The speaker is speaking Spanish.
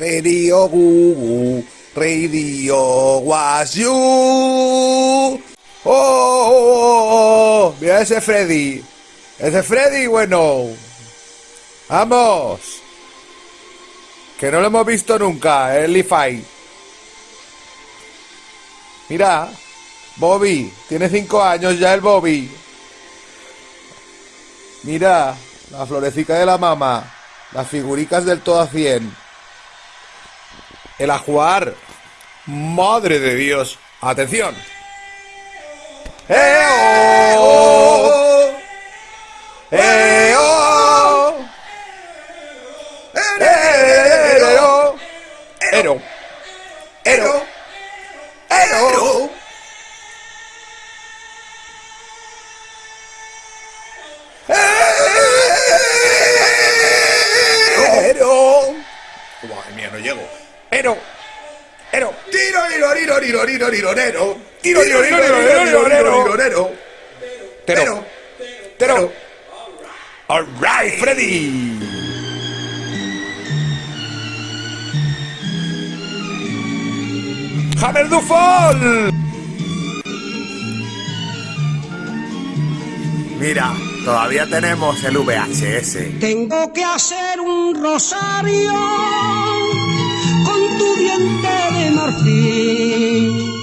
Radio Gugu, Radio Was You. ¡Oh! oh, oh, oh! Mira ese Freddy. Ese Freddy, bueno. Vamos. Que no lo hemos visto nunca, el Leafy. Mira, Bobby, tiene cinco años ya el Bobby. Mira, la florecita de la mama, las figuricas del todo a 100. El ajuar. Madre de Dios. Atención. ¡Eh, oh! ¡Eh, oh! ¡Ero! ¡Ero! ¡Ero! ¡Ero! ¡Ero! Madre mía, no llego. ¡Ero! ¡Ero! ¡Tiro, tiro, tiro, tiro, tiro, tiro, tiro! ¡Tiro, tiro, tiro, tiro, tiro, tiro, tiro, tiro! ¡Tero! ¡Tero! ¡All right, Freddy! ¡Hammer du Fall! Mira, todavía tenemos el VHS. Tengo que hacer un rosario